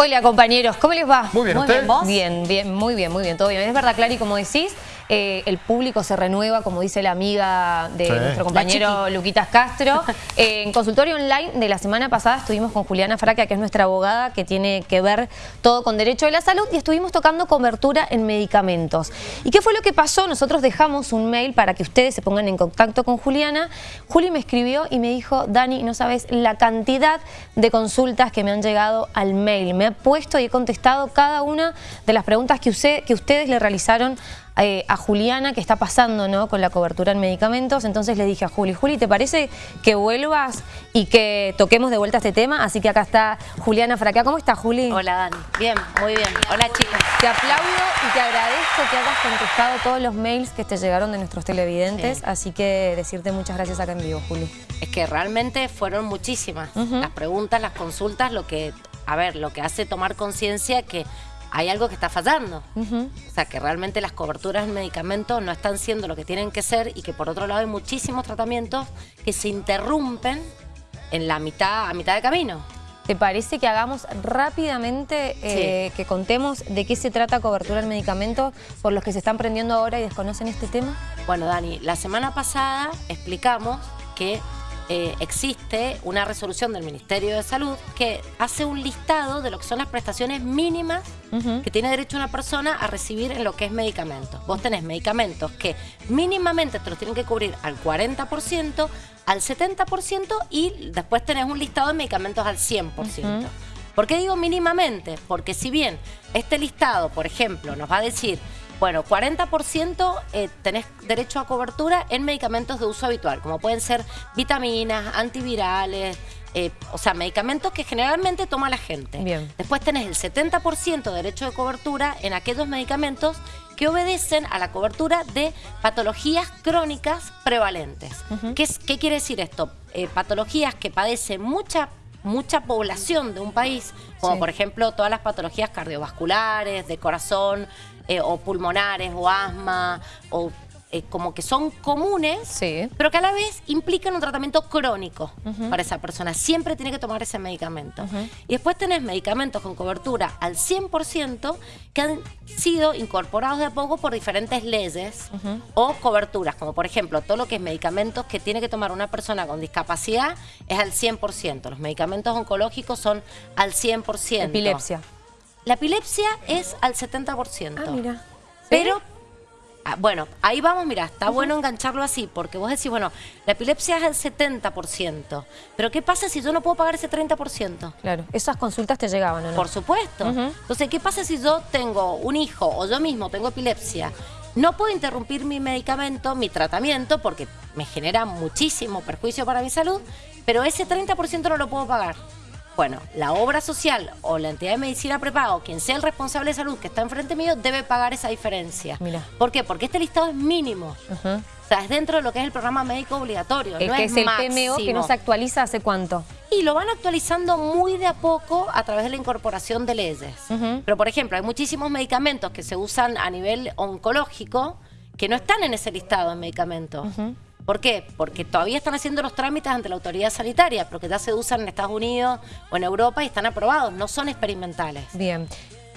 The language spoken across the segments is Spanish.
Hola compañeros, ¿cómo les va? Muy bien, muy bien, ¿vos? Bien, bien, muy bien, muy bien, todo bien. Es verdad, Clary, como decís, eh, el público se renueva, como dice la amiga de nuestro compañero Luquitas Castro. Eh, en consultorio online de la semana pasada estuvimos con Juliana Fraca, que es nuestra abogada, que tiene que ver todo con derecho de la salud, y estuvimos tocando cobertura en medicamentos. ¿Y qué fue lo que pasó? Nosotros dejamos un mail para que ustedes se pongan en contacto con Juliana. Juli me escribió y me dijo, Dani, no sabes la cantidad de consultas que me han llegado al mail. Me ha puesto y he contestado cada una de las preguntas que, que ustedes le realizaron eh, a Juliana que está pasando ¿no? con la cobertura en medicamentos. Entonces le dije a Juli, Juli, ¿te parece que vuelvas y que toquemos de vuelta este tema? Así que acá está Juliana Fraquea. ¿Cómo estás, Juli? Hola, Dani. Bien, muy bien. Hola, chicas. Te aplaudo y te agradezco que hayas contestado todos los mails que te llegaron de nuestros televidentes. Así que decirte muchas gracias acá en vivo, Juli. Es que realmente fueron muchísimas. Las preguntas, las consultas, lo que, a ver, lo que hace tomar conciencia que hay algo que está fallando. O sea, que realmente las coberturas en medicamentos no están siendo lo que tienen que ser y que por otro lado hay muchísimos tratamientos que se interrumpen en la mitad, a mitad de camino. ¿Te parece que hagamos rápidamente, eh, que contemos de qué se trata cobertura en medicamentos por los que se están prendiendo ahora y desconocen este tema? Bueno, Dani, la semana pasada explicamos que eh, existe una resolución del Ministerio de Salud que hace un listado de lo que son las prestaciones mínimas que tiene derecho una persona a recibir en lo que es medicamentos. Vos tenés medicamentos que mínimamente te los tienen que cubrir al 40%, al 70% y después tenés un listado de medicamentos al 100%. ¿Por qué digo mínimamente? Porque si bien este listado, por ejemplo, nos va a decir bueno, 40% eh, tenés derecho a cobertura en medicamentos de uso habitual, como pueden ser vitaminas, antivirales, eh, o sea, medicamentos que generalmente toma la gente. Bien. Después tenés el 70% de derecho de cobertura en aquellos medicamentos que obedecen a la cobertura de patologías crónicas prevalentes. ¿Qué, ¿Qué, quiere decir esto? Eh, patologías que padecen mucha mucha población de un país, como por ejemplo todas las patologías cardiovasculares, de corazón, eh, o pulmonares, o asma, o eh, como que son comunes, pero que a la vez implican un tratamiento crónico para esa persona. Siempre tiene que tomar ese medicamento. Y después tenés medicamentos con cobertura al 100% que han sido incorporados de a poco por diferentes leyes o coberturas, como por ejemplo todo lo que es medicamentos que tiene que tomar una persona con discapacidad es al 100%. Los medicamentos oncológicos son al 100%. Epilepsia. La epilepsia es al 70%. Ah, mira. Pero Ah, bueno, ahí vamos, mira, está bueno engancharlo así, porque vos decís, bueno, la epilepsia es el 70%, pero ¿qué pasa si yo no puedo pagar ese 30%? Claro, esas consultas te llegaban, ¿no? Por supuesto. Entonces, ¿qué pasa si yo tengo un hijo o yo mismo tengo epilepsia? No puedo interrumpir mi medicamento, mi tratamiento, porque me genera muchísimo perjuicio para mi salud, pero ese 30% no lo puedo pagar. Bueno, la obra social o la entidad de medicina prepaga o quien sea el responsable de salud que está enfrente mío debe pagar esa diferencia. Mira. ¿Por qué? Porque este listado es mínimo. O sea, es dentro de lo que es el programa médico obligatorio. El no que es, el PMO que no se actualiza hace cuánto. Y lo van actualizando muy de a poco a través de la incorporación de leyes. Pero, por ejemplo, hay muchísimos medicamentos que se usan a nivel oncológico que no están en ese listado de medicamentos. ¿Por qué? Porque todavía están haciendo los trámites ante la autoridad sanitaria, pero que ya se usan en Estados Unidos o en Europa y están aprobados, no son experimentales. Bien.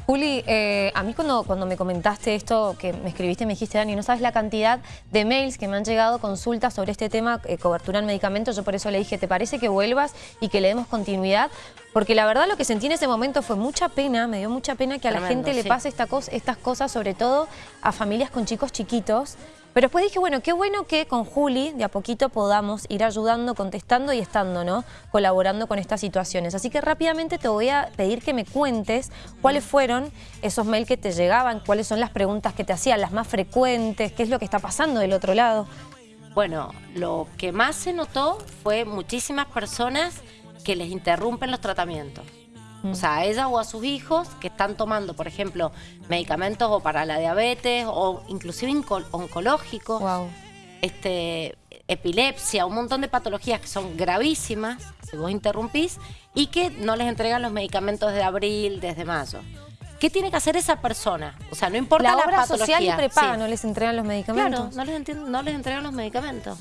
Juli, eh, a mí cuando, cuando me comentaste esto, que me escribiste, me dijiste, Dani, no sabes la cantidad de mails que me han llegado, consultas sobre este tema, eh, cobertura en medicamentos, yo por eso le dije, ¿te parece que vuelvas y que le demos continuidad? Porque la verdad lo que sentí en ese momento fue mucha pena, me dio mucha pena que a la gente le pase esta estas cosas, sobre todo a familias con chicos chiquitos, pero después dije, bueno, qué bueno que con Juli de a poquito podamos ir ayudando, contestando y estando, ¿no? Colaborando con estas situaciones. Así que rápidamente te voy a pedir que me cuentes cuáles fueron esos mails que te llegaban, cuáles son las preguntas que te hacían, las más frecuentes, qué es lo que está pasando del otro lado. Bueno, lo que más se notó fue muchísimas personas que les interrumpen los tratamientos. O sea, a ella o a sus hijos que están tomando, por ejemplo, medicamentos o para la diabetes o inclusive oncológicos, este, epilepsia, un montón de patologías que son gravísimas, si vos interrumpís, y que no les entregan los medicamentos de abril, desde mayo. ¿Qué tiene que hacer esa persona? O sea, no importa la, la obra social y prepaga, no les entregan los medicamentos. Claro, no les, no les entregan los medicamentos.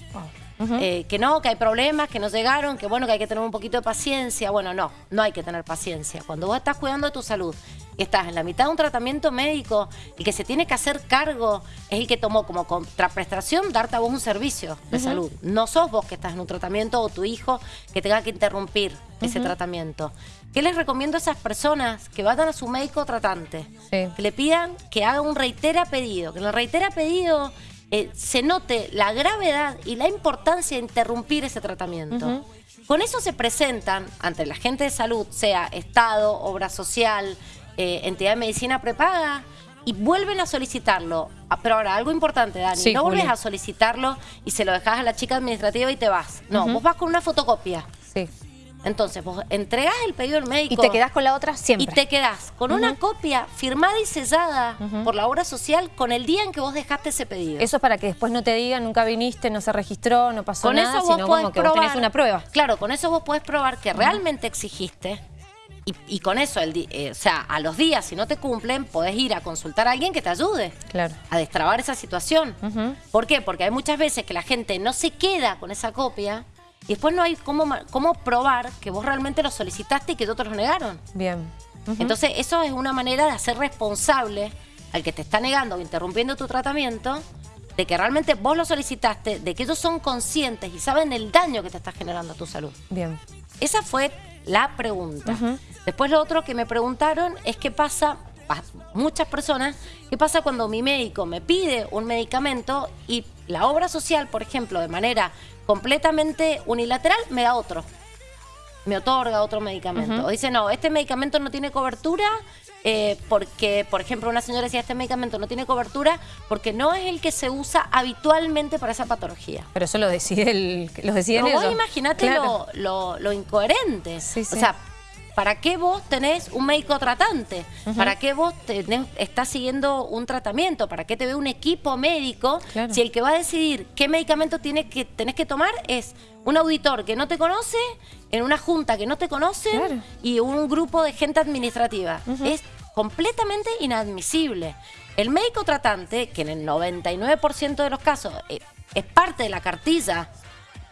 Eh, que no, que hay problemas, que no llegaron, que bueno, que hay que tener un poquito de paciencia. Bueno, no, no hay que tener paciencia. Cuando vos estás cuidando de tu salud y estás en la mitad de un tratamiento médico, y que se tiene que hacer cargo es el que tomó como contraprestación darte a vos un servicio de salud. No sos vos que estás en un tratamiento o tu hijo que tenga que interrumpir ese tratamiento. ¿Qué les recomiendo a esas personas que vayan a su médico tratante? Que le pidan que haga un reitera pedido, que en el reitera pedido eh, se note la gravedad y la importancia de interrumpir ese tratamiento. Con eso se presentan ante la gente de salud, sea Estado, obra social, eh, entidad de medicina prepaga, y vuelven a solicitarlo. Ah, pero ahora, algo importante, Dani, no vuelves a solicitarlo y se lo dejas a la chica administrativa y te vas. No, vos vas con una fotocopia. Sí. Entonces, vos entregás el pedido al médico. Y te quedás con la otra siempre. Y te quedás con una copia firmada y sellada por la obra social con el día en que vos dejaste ese pedido. Eso es para que después no te digan, nunca viniste, no se registró, no pasó nada, eso vos sino como que vos tenés una prueba. Claro, con eso vos podés probar que realmente exigiste y, con eso, el, eh, o sea, a los días, si no te cumplen, podés ir a consultar a alguien que te ayude claro. a destrabar esa situación. ¿Por qué? Porque hay muchas veces que la gente no se queda con esa copia y después no hay cómo, cómo probar que vos realmente lo solicitaste y que otros lo negaron. Bien. Entonces, eso es una manera de hacer responsable al que te está negando o interrumpiendo tu tratamiento de que realmente vos lo solicitaste, de que ellos son conscientes y saben el daño que te está generando a tu salud. Bien. Esa fue la pregunta. Después lo otro que me preguntaron es qué pasa, muchas personas, qué pasa cuando mi médico me pide un medicamento y la obra social, por ejemplo, de manera completamente unilateral, me da otro. Me otorga otro medicamento. O dice, no, este medicamento no tiene cobertura eh, porque, por ejemplo, una señora decía, este medicamento no tiene cobertura porque no es el que se usa habitualmente para esa patología. Pero eso lo decide el, lo deciden no, Vos imagínate lo, lo, incoherente. O sea, ¿para qué vos tenés un médico tratante? ¿Para qué vos tenés, estás siguiendo un tratamiento? ¿Para qué te ve un equipo médico si el que va a decidir qué medicamento tienes que, tenés que tomar es un auditor que no te conoce, en una junta que no te conoce y un grupo de gente administrativa? Es completamente inadmisible. El médico tratante, que en el 99% de los casos eh, es parte de la cartilla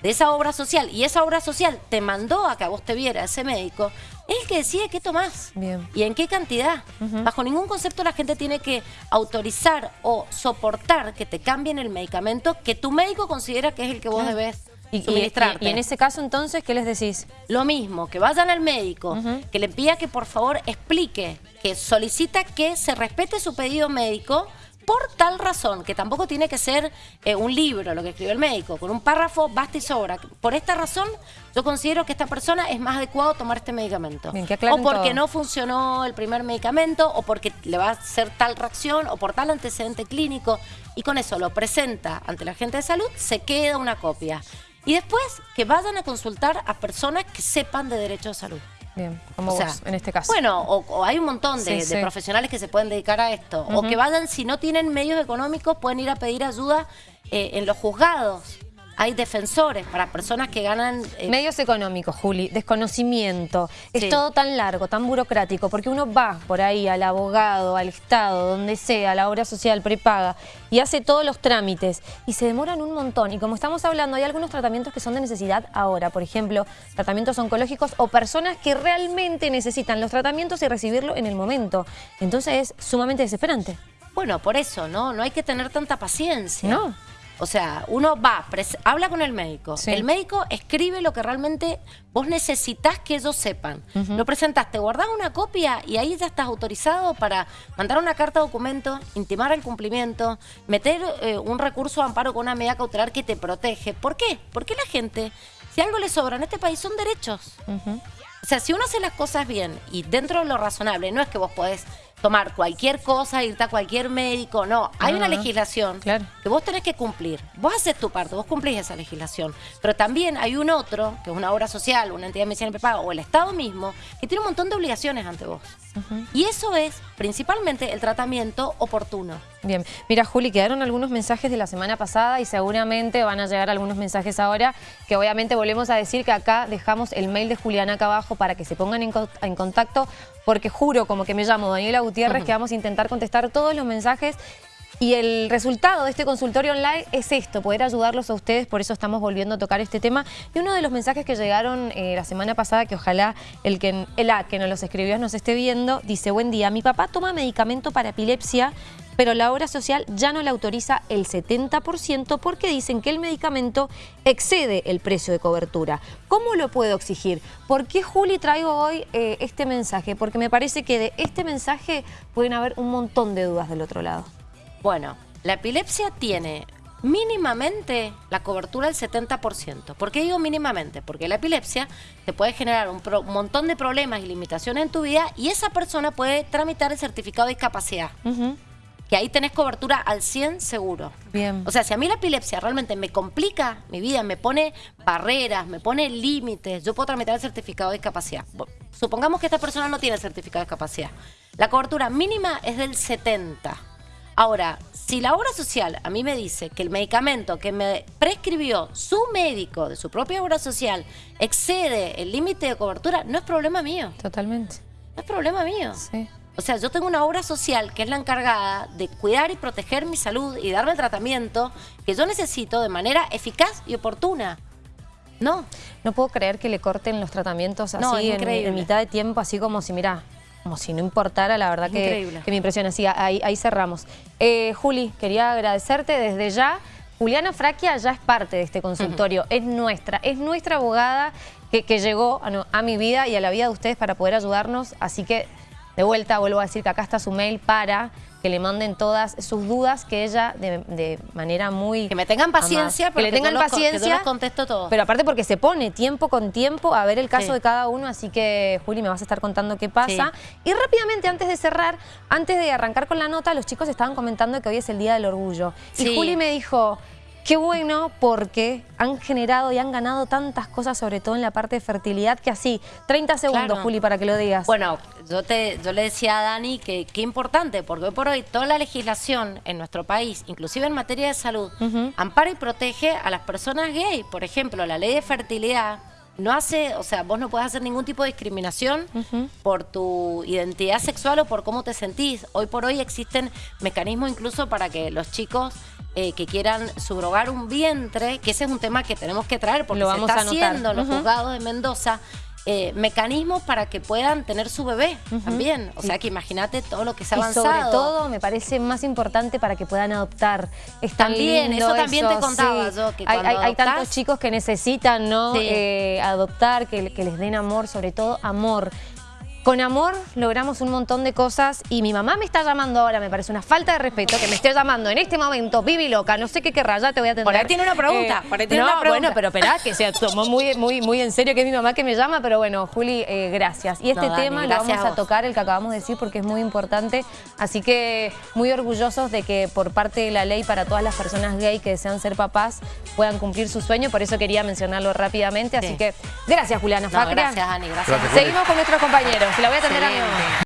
de esa obra social y esa obra social te mandó a que a vos te viera ese médico, es el que decide qué tomás y en qué cantidad. Bajo ningún concepto la gente tiene que autorizar o soportar que te cambien el medicamento que tu médico considera que es el que vos debes y, suministrarte. Y, en ese caso entonces, ¿qué les decís? Lo mismo, que vayan al médico, que le pida que por favor explique, que solicita que se respete su pedido médico por tal razón, que tampoco tiene que ser eh, un libro lo que escribe el médico, con un párrafo basta y sobra. Por esta razón, yo considero que esta persona es más adecuado tomar este medicamento. o porque no funcionó el primer medicamento, o porque le va a hacer tal reacción, o por tal antecedente clínico, y con eso lo presenta ante la gente de salud, se queda una copia. Y después que vayan a consultar a personas que sepan de derecho de salud. Bien, como vos, en este caso. Bueno, o, hay un montón de, profesionales que se pueden dedicar a esto. O que vayan, si no tienen medios económicos, pueden ir a pedir ayuda eh, en los juzgados hay defensores para personas que ganan... Eh, Medios económicos, Juli, desconocimiento. Es todo tan largo, tan burocrático, porque uno va por ahí al abogado, al Estado, donde sea, a la obra social prepaga, y hace todos los trámites, y se demoran un montón. Y como estamos hablando, hay algunos tratamientos que son de necesidad ahora, por ejemplo, tratamientos oncológicos o personas que realmente necesitan los tratamientos y recibirlo en el momento. Entonces es sumamente desesperante. Bueno, por eso, ¿no? No hay que tener tanta paciencia. No. O sea, uno va, habla con el médico. El médico escribe lo que realmente vos necesitas que ellos sepan. Lo presentaste, guardás una copia y ahí ya estás autorizado para mandar una carta de documento, intimar el cumplimiento, meter eh, un recurso de amparo con una medida cautelar que te protege. ¿Por qué? Porque la gente, si algo le sobra en este país, son derechos. O sea, si uno hace las cosas bien y dentro de lo razonable, no es que vos podés tomar cualquier cosa, irte a cualquier médico, no. Hay una legislación que vos tenés que cumplir. Vos haces tu parte, vos cumplís esa legislación. Pero también hay un otro, que es una obra social, una entidad medicinal prepaga, o el Estado mismo, que tiene un montón de obligaciones ante vos. Y eso es principalmente el tratamiento oportuno. Bien, mira Juli, quedaron algunos mensajes de la semana pasada y seguramente van a llegar algunos mensajes ahora, que obviamente volvemos a decir que acá dejamos el mail de Juliana acá abajo para que se pongan en, contacto, porque juro, como que me llamo Daniela Gutiérrez, que vamos a intentar contestar todos los mensajes Y el resultado de este consultorio online es esto, poder ayudarlos a ustedes, por eso estamos volviendo a tocar este tema. Y uno de los mensajes que llegaron eh, la semana pasada, que ojalá el que, el A que nos los escribió nos esté viendo, dice, buen día, mi papá toma medicamento para epilepsia, pero la obra social ya no le autoriza el 70% porque dicen que el medicamento excede el precio de cobertura. ¿Cómo lo puedo exigir? ¿Por qué, Juli, traigo hoy eh, este mensaje? Porque me parece que de este mensaje pueden haber un montón de dudas del otro lado. Bueno, la epilepsia tiene mínimamente la cobertura del 70%. ¿Por qué digo mínimamente? Porque la epilepsia te puede generar un, montón de problemas y limitaciones en tu vida y esa persona puede tramitar el certificado de discapacidad. Que ahí tenés cobertura al 100 seguro. Bien. O sea, si a mí la epilepsia realmente me complica mi vida, me pone barreras, me pone límites, yo puedo tramitar el certificado de discapacidad. Supongamos que esta persona no tiene el certificado de discapacidad. La cobertura mínima es del 70%. Ahora, si la obra social a mí me dice que el medicamento que me prescribió su médico de su propia obra social excede el límite de cobertura, no es problema mío. Totalmente. No es problema mío. Sí. O sea, yo tengo una obra social que es la encargada de cuidar y proteger mi salud y darme el tratamiento que yo necesito de manera eficaz y oportuna. No. No puedo creer que le corten los tratamientos así en, en, mitad de tiempo, así como si, mira, como si no importara, la verdad que, me impresiona. Sí, ahí, ahí cerramos. Eh, Juli, quería agradecerte desde ya. Juliana Fraquia ya es parte de este consultorio, es nuestra, es nuestra abogada que, llegó a, a, mi vida y a la vida de ustedes para poder ayudarnos, así que de vuelta vuelvo a decir que acá está su mail para que le manden todas sus dudas, que ella de, manera muy... Que me tengan paciencia, que le tengan paciencia, contesto todo. Pero aparte porque se pone tiempo con tiempo a ver el caso de cada uno, así que Juli me vas a estar contando qué pasa. Y rápidamente, antes de cerrar, antes de arrancar con la nota, los chicos estaban comentando que hoy es el Día del Orgullo. Y Juli me dijo... Qué bueno porque han generado y han ganado tantas cosas, sobre todo en la parte de fertilidad, que así, 30 segundos, Juli, para que lo digas. Bueno, yo, te, yo le decía a Dani que qué importante, porque hoy por hoy toda la legislación en nuestro país, inclusive en materia de salud, ampara y protege a las personas gay. Por ejemplo, la ley de fertilidad no hace, o sea, vos no puedes hacer ningún tipo de discriminación por tu identidad sexual o por cómo te sentís. Hoy por hoy existen mecanismos incluso para que los chicos eh, que quieran subrogar un vientre, que ese es un tema que tenemos que traer porque Lo vamos se está haciendo en los juzgados de Mendoza, eh, mecanismos para que puedan tener su bebé también. O sea que imagínate todo lo que se ha avanzado. Y sobre todo me parece más importante para que puedan adoptar. Es también, eso también te contaba yo. Que hay, hay, tantos chicos que necesitan ¿no? Eh, adoptar, que, que les den amor, sobre todo amor. Con amor logramos un montón de cosas y mi mamá me está llamando ahora, me parece una falta de respeto que me esté llamando en este momento, Vivi loca, no sé qué querrá, ya te voy a atender. Por ahí tiene una pregunta, eh, tiene no, bueno, pero esperá, que se tomó muy, muy, muy en serio que es mi mamá que me llama, pero bueno, Juli, eh, gracias. Y este tema lo vamos a, tocar, el que acabamos de decir, porque es muy importante, así que muy orgullosos de que por parte de la ley para todas las personas gay que desean ser papás puedan cumplir su sueño, por eso quería mencionarlo rápidamente, así que gracias Juliana Gracias, Ani, gracias. Seguimos con nuestros compañeros la voy a atender a mi